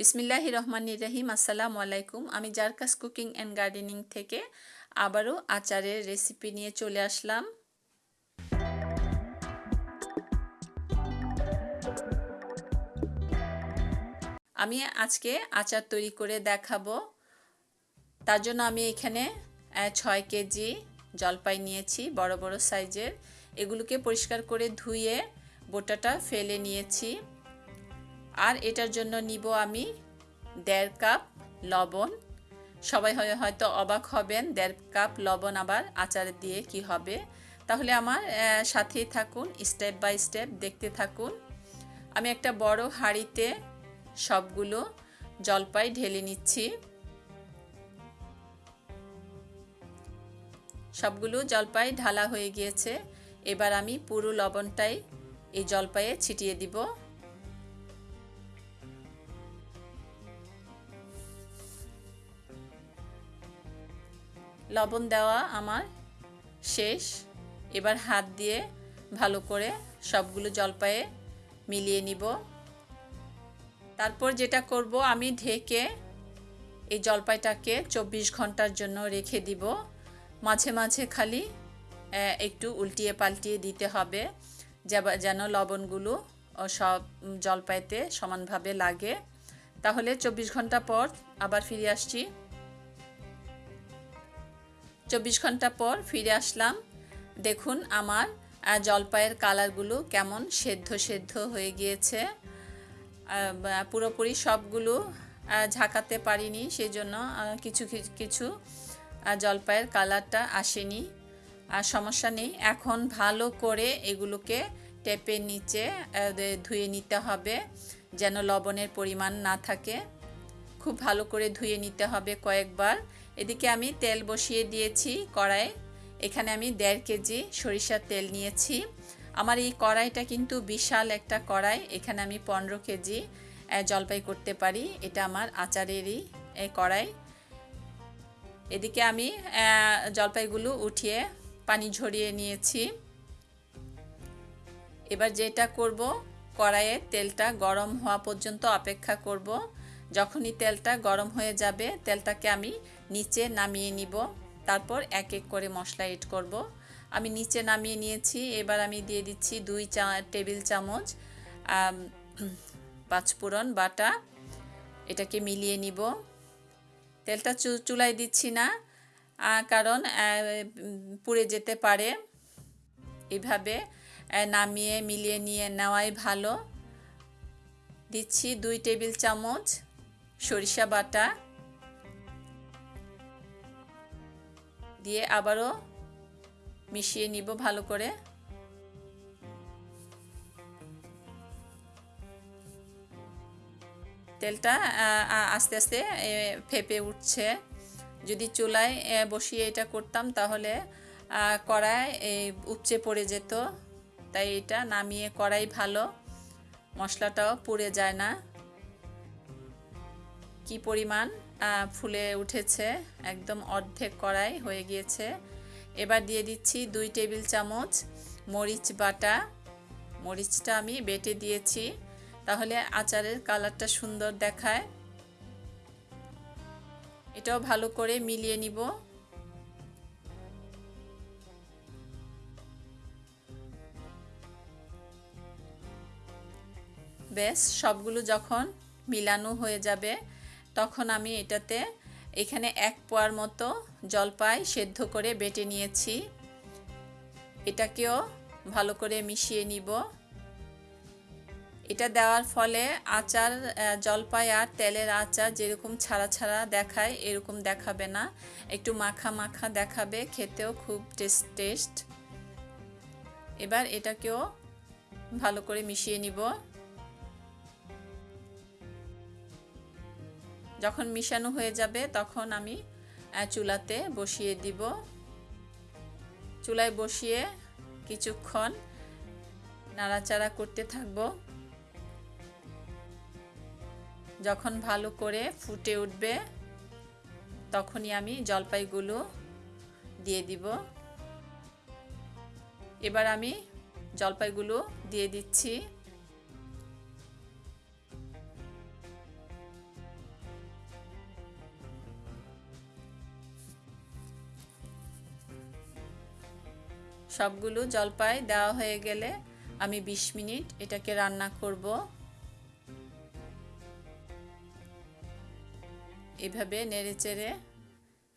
বিসমিল্লাহ রহমান রহিম, আসসালামু আলাইকুম। আমি জারকাস কুকিং অ্যান্ড গার্ডেনিং থেকে আবারও আচারের রেসিপি নিয়ে চলে আসলাম। আমি আজকে আচার তৈরি করে দেখাবো। তার জন্য আমি এখানে ছয় কেজি জলপাই নিয়েছি, বড় বড় সাইজের। এগুলোকে পরিষ্কার করে ধুয়ে বোটাটা ফেলে নিয়েছি। আর এটার জন্য নিব আমি দেড় কাপ লবণ। সবাই হয়তো অবাক হবেন দেড় কাপ লবণ আবার আচার দিয়ে কি হবে। তাহলে আমার সাথেই থাকুন, স্টেপ বাই স্টেপ দেখতে থাকুন। আমি একটা বড় হাঁড়িতে সবগুলো জলপাই ঢেলে নিচ্ছি। সবগুলো জলপাই ঢালা হয়ে গিয়েছে। এবার আমি পুরো লবণটাই এই জলপাইয়ে ছিটিয়ে দিব। লবণ দেওয়া আমার শেষ। এবার হাত দিয়ে ভালো করে সবগুলো জলপায়ে মিলিয়ে নিব। তারপর যেটা করব, আমি ঢেকে এই জলপাইটাকে চব্বিশ ঘণ্টার জন্য রেখে দিব। মাঝে মাঝে খালি একটু উল্টিয়ে পাল্টিয়ে দিতে হবে যেন লবণগুলো সব জলপাইতে সমানভাবে লাগে। তাহলে চব্বিশ ঘণ্টা পর আবার ফিরে আসছি। চব্বিশ ঘণ্টা পর ফিরে আসলাম। দেখুন আমার জলপাইয়ের কালারগুলো কেমন সেদ্ধ সেদ্ধ হয়ে গিয়েছে। পুরোপুরি সবগুলো ঝাঁকাতে পারিনি সেই জন্য কিছু কিছু জলপাইয়ের কালারটা আসেনি। আর সমস্যা নেই, এখন ভালো করে এগুলোকে টেপের নিচে ধুয়ে নিতে হবে যেন লবণের পরিমাণ না থাকে। খুব ভালো করে ধুয়ে নিতে হবে কয়েকবার। এদিকে আমি তেল বসিয়ে দিয়েছি কড়াই এখানে আমি দেড় কেজি সরিষার তেল নিয়েছি। আমার এই কড়াইটা কিন্তু বিশাল একটা কড়াই। এখানে আমি পনেরো কেজি জলপাই করতে পারি। এটা আমার আচারেরই কড়াই। এদিকে আমি জলপাইগুলো উঠিয়ে পানি ঝরিয়ে নিয়েছি। এবার যেটা করব, কড়াইয়ে তেলটা গরম হওয়া পর্যন্ত অপেক্ষা করব। যখনই তেলটা গরম হয়ে যাবে, তেলটাকে আমি নিচে নামিয়ে নিব। তারপর এক এক করে মশলা এড করব। আমি নিচে নামিয়ে নিয়েছি। এবার আমি দিয়ে দিচ্ছি দুই চা, টেবিল চামচ পাঁচফোড়ন বাটা। এটাকে মিলিয়ে নিব। তেলটা চুলায় দিচ্ছি না কারণ পুড়ে যেতে পারে। এভাবে নামিয়ে, মিলিয়ে নিয়ে নেওয়াই ভালো। দিচ্ছি দুই টেবিল চামচ। সরিষা বাটা দিয়ে আবারও মিশিয়ে নিব ভালো করে। তেলটা আস্তে আস্তে ফেপে উঠছে। যদি চুলায় বসিয়ে এটা করতাম তাহলে কড়াই উপচে পড়ে যেত। তাই এটা নামিয়ে কড়াই ভালো, মশলাটাও পুড়ে যায় না। কি পরিমাণ ফুলে উঠেছে, একদম অর্ধেক কড়াই হয়ে গিয়েছে। এবার দিয়ে দিচ্ছি দুই টেবিল চামচ মরিচ বাটা। মরিচটা আমি বেটে দিয়েছি, তাহলে আচারের কালারটা সুন্দর দেখায়। এটাও ভালো করে মিলিয়ে নিব। বেশ, সবগুলো যখন মিলানো হয়ে যাবে তখন আমি এটাতে এখানে এক পোয়ার মতো জলপাই সেদ্ধ করে বেটে নিয়েছি। এটাকেও ভালো করে মিশিয়ে নিব। এটা দেওয়ার ফলে আচার জলপাই আর তেলের আচার যেরকম ছাড়া ছাড়া দেখায়, এরকম দেখাবে না। একটু মাখা মাখা দেখাবে, খেতেও খুব টেস্ট টেস্ট। এবার এটাকেও ভালো করে মিশিয়ে নিব। যখন মিশানো হয়ে যাবে, তখন আমি চুলাতে বসিয়ে দিব। চুলায় বসিয়ে কিছুক্ষণ নাড়াচাড়া করতে থাকব। যখন ভালো করে ফুটে উঠবে, তখনই আমি জলপাইগুলো দিয়ে দিব। এবার আমি জলপাইগুলো দিয়ে দিচ্ছি। সবগুলো জলপাই দেওয়া হয়ে গেলে আমি ২০ মিনিট এটাকে রান্না করব। এভাবে নেড়ে চেড়ে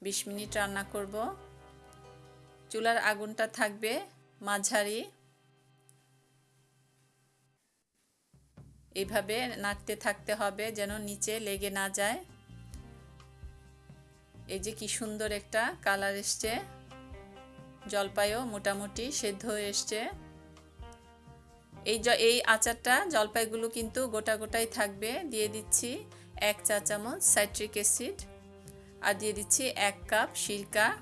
বিশ মিনিট রান্না করব। চুলার আগুনটা থাকবে মাঝারি। এইভাবে নাড়তে থাকতে হবে যেন নিচে লেগে না যায়। এই যে কি সুন্দর একটা কালার এসছে। জলপাইও মোটামুটি সেদ্ধ হয়ে এসছে। এই এই আচারটা জলপাইগুলো কিন্তু গোটা গোটাই থাকবে। দিয়ে দিচ্ছি এক চা চামচ সাইট্রিক অ্যাসিড আর দিয়ে দিচ্ছি এক কাপ সিরকা।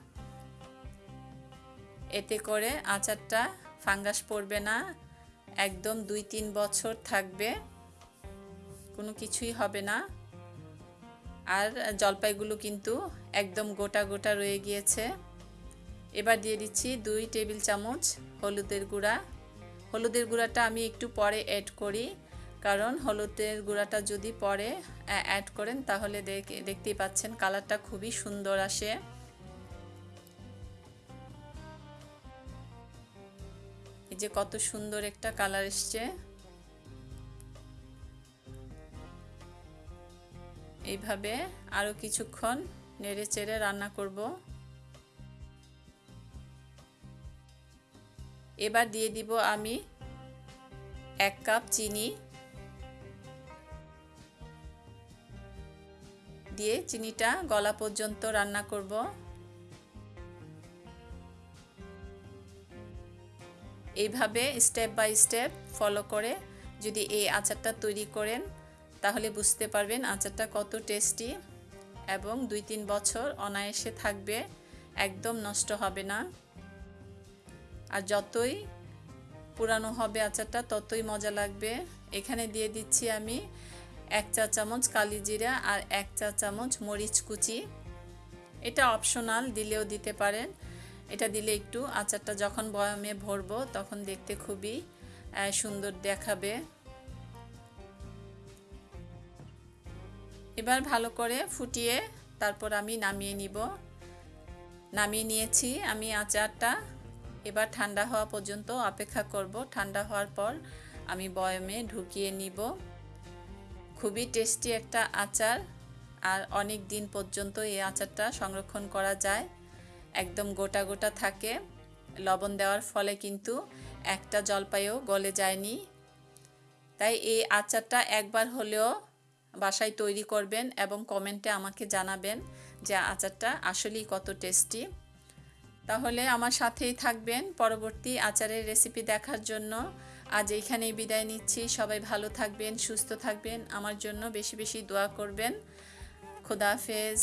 এতে করে আচারটা ফাঙ্গাস পড়বে না। একদম দুই তিন বছর থাকবে। কোনো কিছুই হবে না। আর জলপাইগুলো কিন্তু একদম গোটা গোটা রয়ে গিয়েছে। এবার দিয়ে দিচ্ছি দুই টেবিল চামচ হলুদের গুঁড়া। হলুদের গুঁড়াটা আমি একটু পরে অ্যাড করি, কারণ হলুদের গুঁড়াটা যদি পরে অ্যাড করেন তাহলে দেখতেই পাচ্ছেন কালারটা খুবই সুন্দর আসে। এই যে কত সুন্দর একটা কালার এসছে। এইভাবে আরও কিছুক্ষণ নেড়ে চেড়ে রান্না করব। এবার দিয়ে দিব আমি এক কাপ চিনি। দিয়ে চিনিটা গলা পর্যন্ত রান্না করব। এইভাবে স্টেপ বাই স্টেপ ফলো করে যদি এই আচারটা তৈরি করেন, তাহলে বুঝতে পারবেন আচারটা কত টেস্টি এবং দুই তিন বছর অনায়াসে থাকবে, একদম নষ্ট হবে না। আর যতই পুরানো হবে আচারটা, ততই মজা লাগবে। এখানে দিয়ে দিচ্ছি আমি এক চা চামচ কালি জিরা আর এক চা চামচ মরিচ কুচি। এটা অপশনাল দিলেও দিতে পারেন। এটা দিলে একটু আচারটা যখন বয়মে ভরবো, তখন দেখতে খুবই সুন্দর দেখাবে। এবার ভালো করে ফুটিয়ে তারপর আমি নামিয়ে নিব। নামিয়ে নিয়েছি আমি আচারটা। এবার ঠান্ডা হওয়া পর্যন্ত অপেক্ষা করব। ঠান্ডা হওয়ার পর আমি বয়মে ঢুকিয়ে নিব। খুবই টেস্টি একটা আচার আর অনেক দিন পর্যন্ত এই আচারটা সংরক্ষণ করা যায়। একদম গোটা গোটা থাকে। লবণ দেওয়ার ফলে কিন্তু একটা জলপাইও গলে যায়নি। তাই এই আচারটা একবার হলেও বাসায় তৈরি করবেন এবং কমেন্টে আমাকে জানাবেন যে আচারটা আসলেই কত টেস্টি। তাহলে আমার সাথেই থাকবেন পরবর্তী আচারের রেসিপি দেখার জন্য। আজ এইখানেই বিদায় নিচ্ছি। সবাই ভালো থাকবেন, সুস্থ থাকবেন। আমার জন্য বেশি বেশি দোয়া করবেন। খোদাফেজ